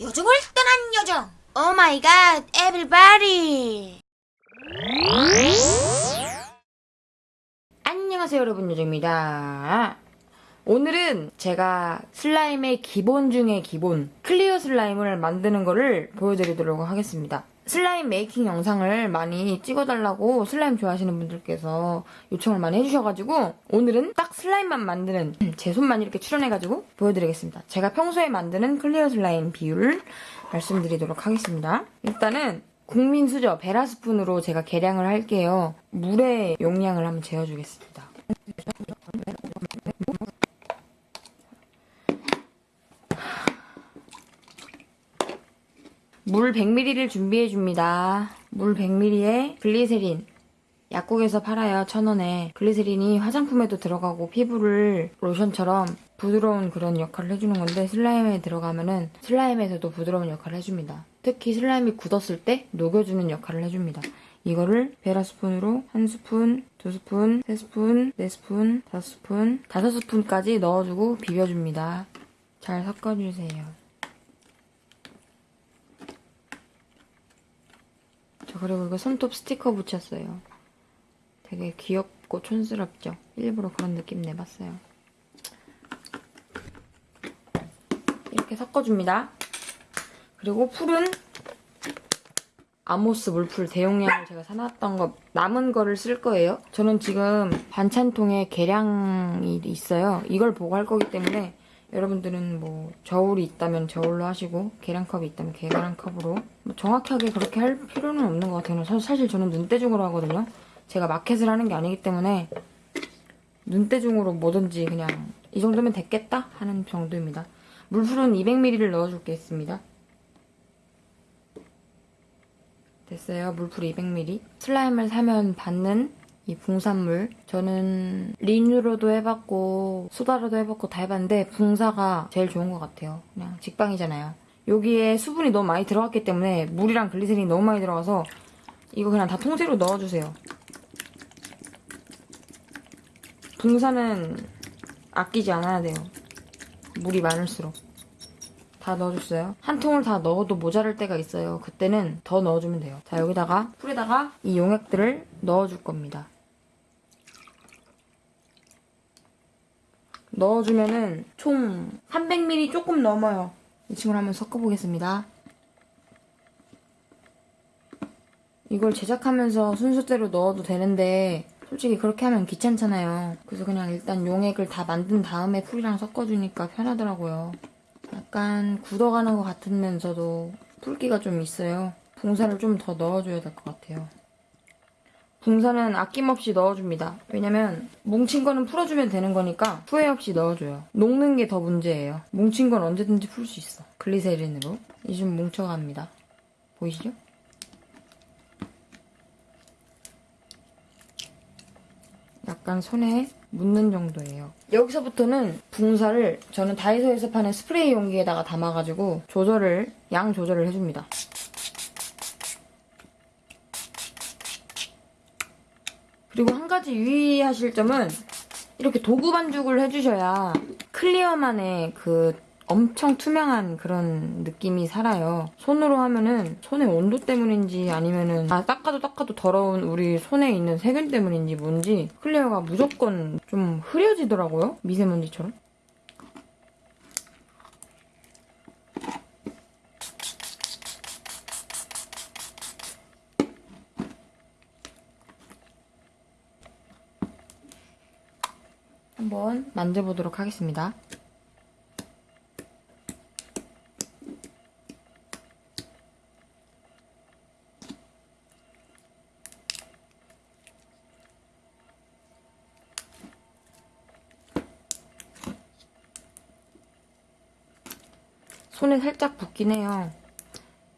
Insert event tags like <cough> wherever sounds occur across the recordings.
여정을 떠난 여정. Oh my God, everybody. 안녕하세요 여러분 여정입니다. 오늘은 제가 slime의 기본 중에 기본 clear slime을 만드는 거를 보여드리도록 하겠습니다. slime making 영상을 많이 찍어달라고 슬라임 좋아하시는 분들께서 요청을 많이 해주셔가지고 오늘은 딱 slime만 만드는 제 손만 이렇게 출연해가지고 보여드리겠습니다. 제가 평소에 만드는 clear slime 비율을 말씀드리도록 하겠습니다. 일단은 국민 수저 베라 스푼으로 제가 계량을 할게요. 물의 용량을 한번 재어주겠습니다. 물 100ml를 준비해 줍니다. 물 100ml에 글리세린. 약국에서 팔아요, 천 원에. 글리세린이 화장품에도 들어가고 피부를 로션처럼 부드러운 그런 역할을 해주는 건데 슬라임에 들어가면은 슬라임에서도 부드러운 역할을 해줍니다. 특히 슬라임이 굳었을 때 녹여주는 역할을 해줍니다. 이거를 베라 스푼으로 한 스푼, 두 스푼, 세 스푼, 네 스푼, 다섯 스푼, 다섯 스푼까지 넣어주고 비벼줍니다. 잘 섞어주세요. 그리고 이거 손톱 스티커 붙였어요. 되게 귀엽고 촌스럽죠? 일부러 그런 느낌 내봤어요. 이렇게 섞어줍니다. 그리고 풀은 아모스 물풀 대용량을 제가 사놨던 거 남은 거를 쓸 거예요. 저는 지금 반찬통에 계량이 있어요. 이걸 보고 할 거기 때문에 여러분들은 뭐 저울이 있다면 저울로 하시고 계량컵이 있다면 계량컵으로 뭐 정확하게 그렇게 할 필요는 없는 것 같아요. 사- 사실 저는 눈대중으로 하거든요. 제가 마켓을 하는 게 아니기 때문에 눈대중으로 뭐든지 그냥 이 정도면 됐겠다 하는 정도입니다. 물풀은 200ml를 넣어줄겠습니다. 됐어요. 물풀 200ml. 슬라임을 사면 받는 이 붕산물. 저는 리뉴로도 해봤고 소다로도 해봤고 다 해봤는데 붕사가 제일 좋은 것 같아요. 그냥 직방이잖아요. 여기에 수분이 너무 많이 들어갔기 때문에 물이랑 글리세린이 너무 많이 들어가서 이거 그냥 다 통째로 넣어주세요. 붕사는 아끼지 않아야 돼요. 물이 많을수록. 다 넣어줬어요. 한 통을 다 넣어도 모자랄 때가 있어요. 그때는 더 넣어주면 돼요. 자, 여기다가 풀에다가 이 용액들을 넣어줄 겁니다. 넣어주면은 총 300ml 조금 넘어요. 이 친구를 한번 섞어보겠습니다. 이걸 제작하면서 순서대로 넣어도 되는데 솔직히 그렇게 하면 귀찮잖아요. 그래서 그냥 일단 용액을 다 만든 다음에 풀이랑 섞어주니까 편하더라고요. 약간 굳어가는 것 같으면서도 붉기가 좀 있어요. 붕사를 좀 더 넣어줘야 될 것 같아요. 붕사는 아낌없이 넣어줍니다. 왜냐면 뭉친 거는 풀어주면 되는 거니까 후회 없이 넣어줘요. 녹는 게 더 문제예요. 뭉친 건 언제든지 풀 수 있어. 글리세린으로 이좀 뭉쳐갑니다. 보이시죠? 약간 손에 묻는 정도예요. 여기서부터는 붕사를 저는 다이소에서 파는 스프레이 용기에다가 담아가지고 조절을 양 조절을 해줍니다. 그리고 한 가지 유의하실 점은 이렇게 도구 반죽을 해주셔야 clear만의 그 엄청 투명한 그런 느낌이 살아요. 손으로 하면은 손의 온도 때문인지 아니면은 아 닦아도 닦아도 더러운 우리 손에 있는 세균 때문인지 뭔지 clear가 무조건 좀 흐려지더라고요. 미세먼지처럼. 한번 만져보도록 하겠습니다. 손에 살짝 붓긴 해요.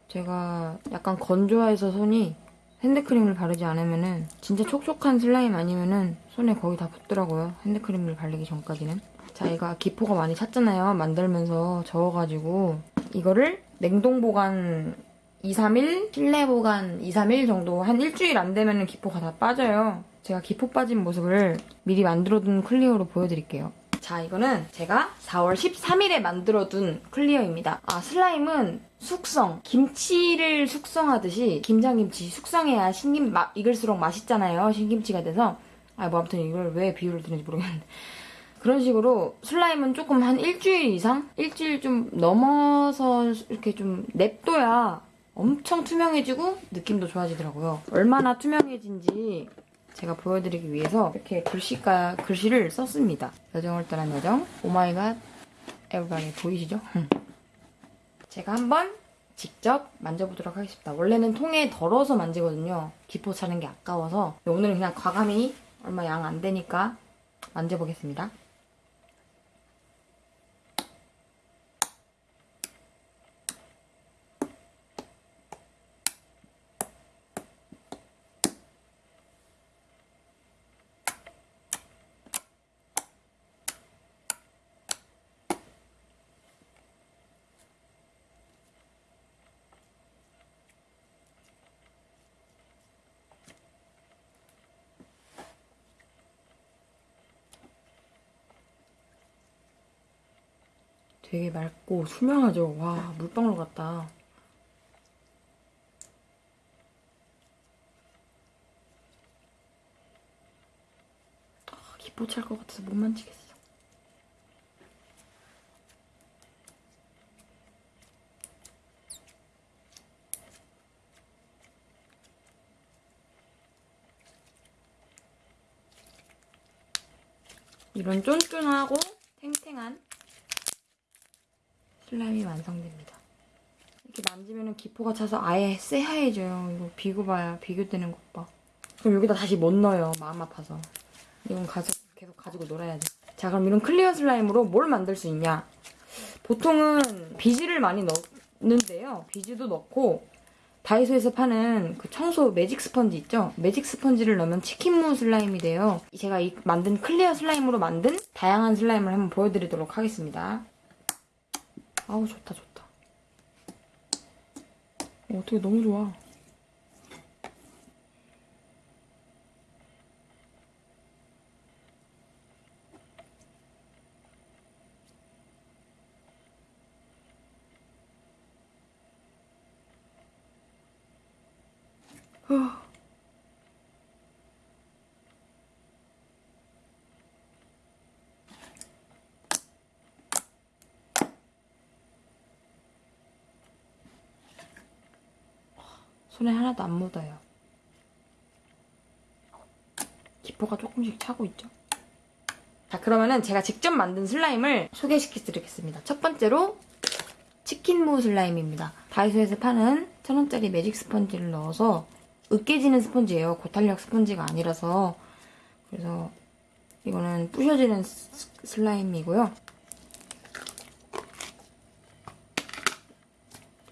제가 약간 건조해서 손이 핸드크림을 바르지 않으면은 진짜 촉촉한 슬라임 아니면은 손에 거의 다 붙더라고요. 핸드크림을 바르기 전까지는. 자, 이거 기포가 많이 찼잖아요. 만들면서 저어가지고 이거를 냉동 보관 2, 3일, 실내 보관 2, 3일 정도 한 일주일 안 되면은 기포가 다 빠져요. 제가 기포 빠진 모습을 미리 만들어둔 clear로 보여드릴게요. 자, 이거는 제가 4월 13일에 만들어둔 clear입니다. 아, slime은 숙성, 김치를 숙성하듯이 김장김치 숙성해야 신김, 마, 익을수록 맛있잖아요. 신김치가 돼서. 아, 뭐 아무튼 이걸 왜 비유를 드는지 모르겠는데. 그런 식으로 slime은 조금 한 일주일 이상? 일주일 좀 넘어서 이렇게 좀 냅둬야 엄청 투명해지고 느낌도 좋아지더라고요. 얼마나 투명해진지 제가 보여드리기 위해서 이렇게 글씨가, 글씨를 썼습니다. 여정을 떠난 여정. Oh my God. Everybody 보이시죠? 제가 한번 직접 만져보도록 하겠습니다. 원래는 통에 덜어서 만지거든요. 기포 차는 게 아까워서. 오늘은 그냥 과감히 얼마 양 안 되니까 만져보겠습니다. 되게 맑고 투명하죠. 와, 물방울 같다. 아, 기포 찰것 같아서 못 만지겠어. 이런 쫀쫀하고 탱탱한 slime이 완성됩니다. 이렇게 만지면 기포가 차서 아예 새하얘져요. 이거 비교 봐야 비교되는 것 봐. 그럼 여기다 다시 못 넣어요. 마음 아파서. 이건 가져, 계속 가지고 놀아야지. 자 그럼 이런 clear slime으로 뭘 만들 수 있냐? 보통은 비즈를 많이 넣는데요. 비즈도 넣고 다이소에서 파는 그 청소 매직 스펀지 있죠? 매직 스펀지를 넣으면 치킨무 slime이 돼요. 제가 이 만든 clear slime으로 만든 다양한 slime을 한번 보여드리도록 하겠습니다. 아우 좋다 좋다 어, 어떻게 너무 좋아 후. 손에 하나도 안 묻어요. 기포가 조금씩 차고 있죠. 자, 그러면은 제가 직접 만든 슬라임을 소개시켜드리겠습니다. 첫 번째로 치킨무 슬라임입니다. 다이소에서 파는 천원짜리 매직 스펀지를 넣어서 으깨지는 스펀지예요. 고탄력 스펀지가 아니라서 그래서 이거는 부셔지는 스- 슬라임이고요.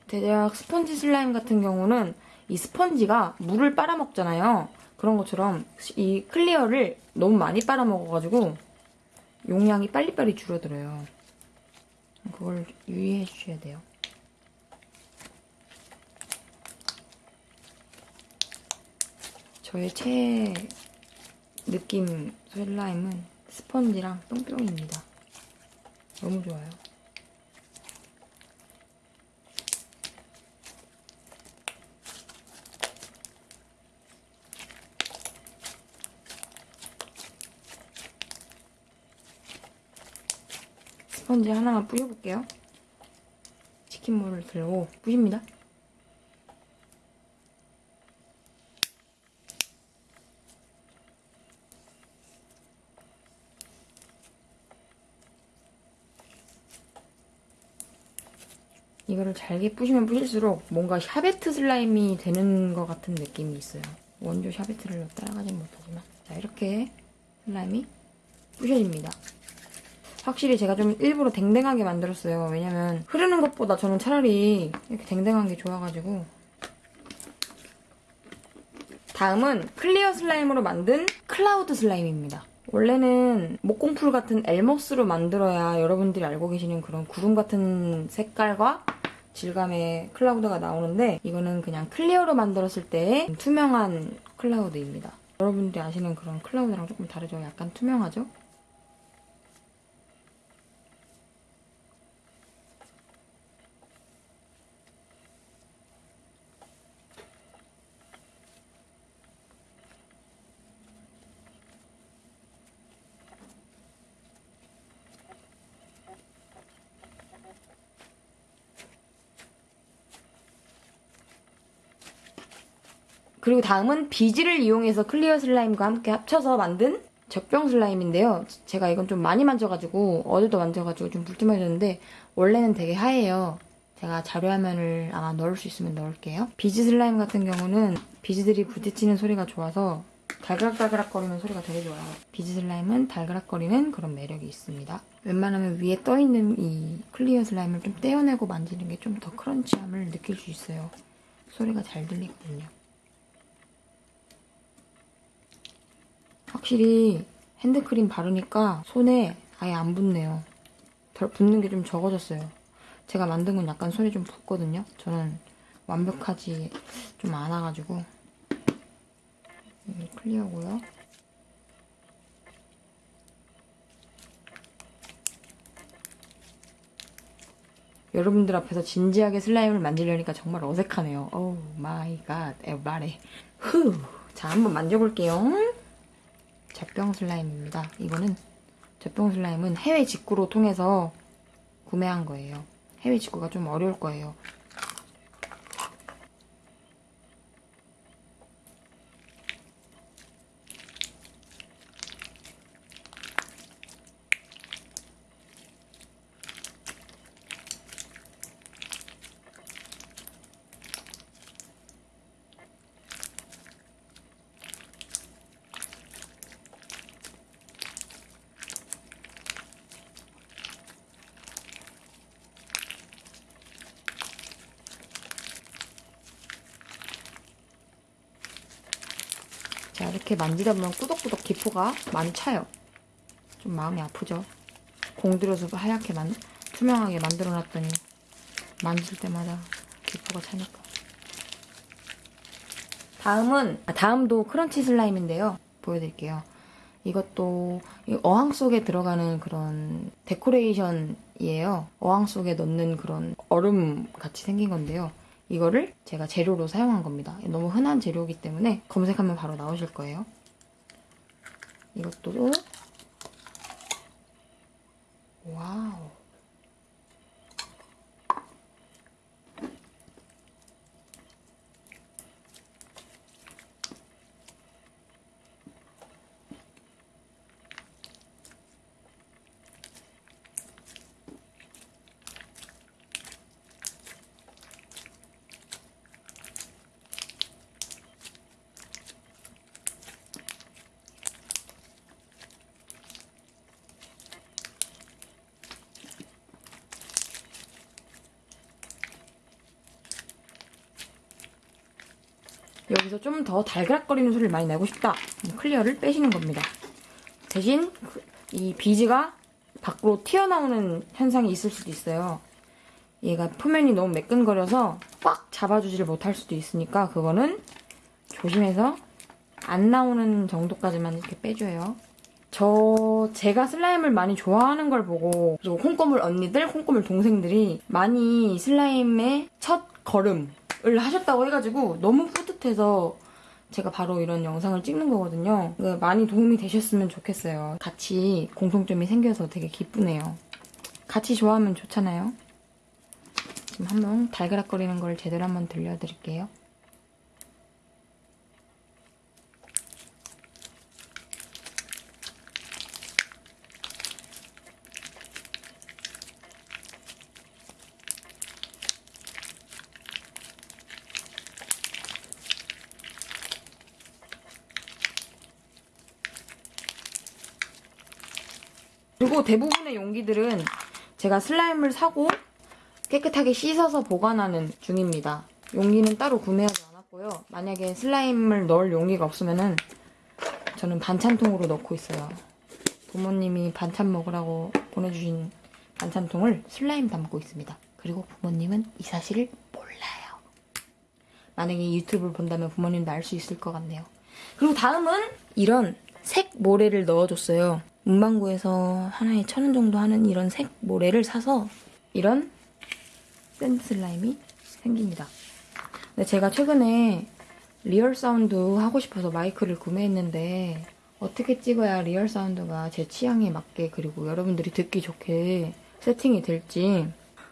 대략 스펀지 슬라임 같은 경우는 이 스펀지가 물을 빨아먹잖아요. 그런 것처럼 이 클리어를 너무 많이 빨아먹어가지고 용량이 빨리빨리 줄어들어요. 그걸 유의해 주셔야 돼요. 저의 최애 느낌 슬라임은 스펀지랑 뿅뿅입니다. 너무 좋아요. 스펀지 하나만 뿌려볼게요. 치킨물을 들고 뿌립니다. 이거를 잘게 뿌시면 뿌실수록 뭔가 샤베트 슬라임이 되는 것 같은 느낌이 있어요. 원조 샤베트를 따라가진 못하지만 자 이렇게 슬라임이 뿌셔집니다. 확실히 제가 좀 일부러 댕댕하게 만들었어요. 왜냐면 흐르는 것보다 저는 차라리 이렇게 댕댕한 게 좋아가지고 다음은 clear 슬라임으로 만든 클라우드 슬라임입니다. 원래는 목공풀 같은 Elmer's로 만들어야 여러분들이 알고 계시는 그런 구름 같은 색깔과 질감의 cloud가 나오는데 이거는 그냥 clear로 만들었을 때의 투명한 cloud입니다. 여러분들이 아시는 그런 cloud랑 조금 다르죠? 약간 투명하죠? 그리고 다음은 비즈를 이용해서 clear 슬라임과 함께 합쳐서 만든 젖병 슬라임인데요. 제가 이건 좀 많이 만져가지고 어제도 만져가지고 좀 불투명해졌는데 원래는 되게 하얘요. 제가 자료화면을 아마 넣을 수 있으면 넣을게요. 비즈 슬라임 같은 경우는 비즈들이 부딪히는 소리가 좋아서 달그락달그락 거리는 소리가 되게 좋아요. 비즈 슬라임은 달그락거리는 그런 매력이 있습니다. 웬만하면 위에 떠있는 이 clear 슬라임을 좀 떼어내고 만지는 게 좀 더 crunch함을 느낄 수 있어요. 소리가 잘 들리거든요. 확실히 핸드크림 바르니까 손에 아예 안 붙네요. 덜 붙는 게 좀 적어졌어요. 제가 만든 건 약간 손에 좀 붙거든요. 저는 완벽하지 좀 않아가지고 음, 클리어고요. 여러분들 앞에서 진지하게 슬라임을 만지려니까 정말 어색하네요. Oh my god, 에바레. 후. 자, 한번 만져볼게요. 젖병 슬라임입니다. 이거는 젖병 슬라임은 해외 직구로 통해서 구매한 거예요. 해외 직구가 좀 어려울 거예요. 자, 이렇게 만지다 보면 꾸덕꾸덕 기포가 많이 차요. 좀 마음이 아프죠? 공들여서 하얗게 만, 투명하게 만들어놨더니 만질 때마다 기포가 차니까. 다음은, 아, 다음도 크런치 슬라임인데요. 보여드릴게요. 이것도 이 어항 속에 들어가는 그런 데코레이션이에요. 어항 속에 넣는 그런 얼음 같이 생긴 건데요. 이거를 제가 재료로 사용한 겁니다. 너무 흔한 재료이기 때문에 검색하면 바로 나오실 거예요. 이것도 와우 여기서 좀 더 달그락거리는 소리를 많이 내고 싶다. 클리어를 빼시는 겁니다. 대신 그- 이 비즈가 밖으로 튀어나오는 현상이 있을 수도 있어요. 얘가 표면이 너무 매끈거려서 꽉 잡아주지를 못할 수도 있으니까 그거는 조심해서 안 나오는 정도까지만 이렇게 빼줘요. 저 제가 슬라임을 많이 좋아하는 걸 보고 그리고 콩고물 언니들, 콩고물 동생들이 많이 슬라임의 첫 걸음 을 하셨다고 해가지고 너무 뿌듯해서 제가 바로 이런 영상을 찍는 거거든요. 그 많이 도움이 되셨으면 좋겠어요. 같이 공통점이 생겨서 되게 기쁘네요. 같이 좋아하면 좋잖아요. 지금 한번 달그락거리는 걸 제대로 한번 들려드릴게요. 그리고 대부분의 용기들은 제가 슬라임을 사고 깨끗하게 씻어서 보관하는 중입니다. 용기는 따로 구매하지 않았고요. 만약에 슬라임을 넣을 용기가 없으면은 저는 반찬통으로 넣고 있어요. 부모님이 반찬 먹으라고 보내주신 반찬통을 슬라임 담고 있습니다. 그리고 부모님은 이 사실을 몰라요. 만약에 유튜브를 본다면 부모님도 알 수 있을 것 같네요. 그리고 다음은 이런 색 모래를 넣어줬어요. 문방구에서 하나에 천 원 정도 하는 이런 색 모래를 사서 이런 sand 슬라임이 생깁니다. 근데 제가 최근에 real sound 하고 싶어서 마이크를 구매했는데 어떻게 찍어야 real sound가 제 취향에 맞게 그리고 여러분들이 듣기 좋게 세팅이 될지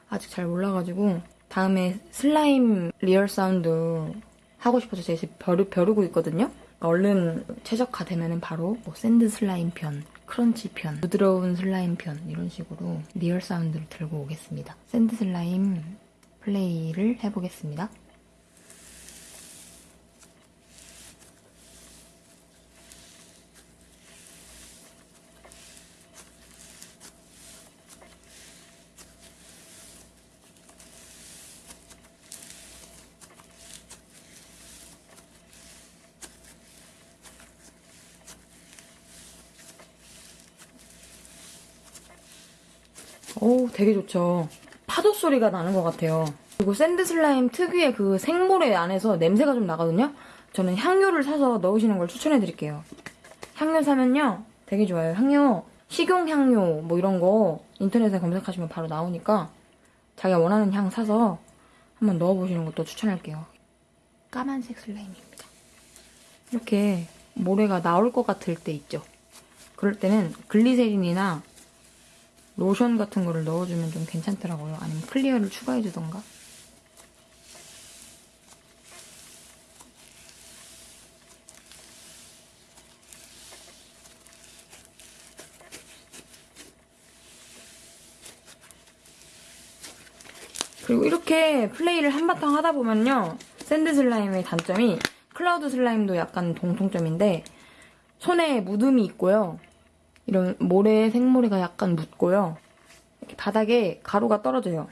아직 잘 몰라가지고 다음에 슬라임 real sound 하고 싶어서 제가 벼르, 벼르고 있거든요. 얼른 최적화되면 바로 뭐 sand 슬라임 편, crunch 편, 부드러운 슬라임 편 이런 식으로 real sound를 들고 오겠습니다. sand 슬라임 플레이를 해보겠습니다. 오, 되게 좋죠. 파도 소리가 나는 것 같아요. 그리고 sand 슬라임 특유의 그 색모래 안에서 냄새가 좀 나거든요. 저는 향료를 사서 넣으시는 걸 추천해 드릴게요. 향료 사면요, 되게 좋아요. 향료, 식용 향료 뭐 이런 거 인터넷에 검색하시면 바로 나오니까 자기가 원하는 향 사서 한번 넣어보시는 것도 추천할게요. 까만색 슬라임입니다. 이렇게 모래가 나올 것 같을 때 있죠. 그럴 때는 글리세린이나 로션 같은 거를 넣어주면 좀 괜찮더라고요. 아니면 clear를 추가해주던가. 그리고 이렇게 플레이를 한바탕 하다 보면요. sand 슬라임의 단점이 클라우드 슬라임도 약간 공통점인데 손에 묻음이 있고요. 이런 모래, 생모래가 약간 묻고요. 바닥에 가루가 떨어져요.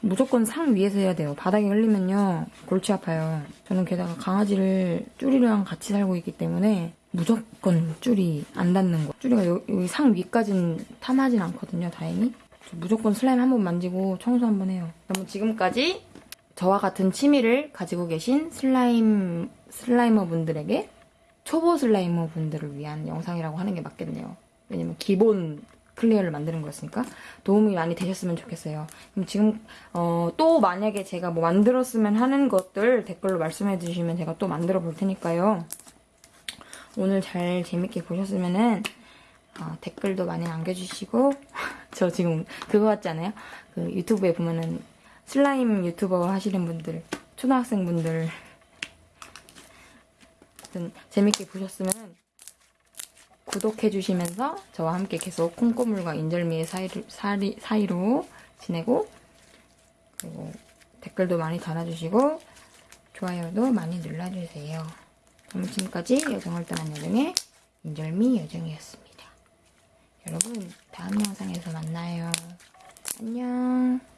무조건 상 위에서 해야 돼요. 바닥에 흘리면요. 골치 아파요. 저는 게다가 강아지를 쭈리랑 같이 살고 있기 때문에 무조건 쭈리 안 닿는 거. 쭈리가 여- 여기 상 위까지는 탐하진 않거든요. 다행히. 저 무조건 슬라임 한 번 만지고 청소 한 번 해요. 그러면 지금까지 저와 같은 취미를 가지고 계신 슬라임, slimer 분들에게 초보 slimer 분들을 위한 영상이라고 하는 게 맞겠네요. 왜냐면 기본 clear를 만드는 거였으니까 도움이 많이 되셨으면 좋겠어요. 그럼 지금 어, 또 만약에 제가 뭐 만들었으면 하는 것들 댓글로 말씀해 주시면 제가 또 만들어 볼 테니까요. 오늘 잘 재밌게 보셨으면은 어, 댓글도 많이 남겨주시고 <laughs> 저 지금 그거 같지 않아요? 그 유튜브에 보면은 슬라임 유튜버 하시는 분들 초등학생 분들 아무튼 재밌게 보셨으면 구독해주시면서 저와 함께 계속 콩고물과 인절미의 사이로, 사리, 사이로 지내고 그리고 댓글도 많이 달아주시고 좋아요도 많이 눌러주세요. 그럼 지금까지 여정을 떠난 여정의 인절미 여정이었습니다. 여러분 다음 영상에서 만나요. 안녕.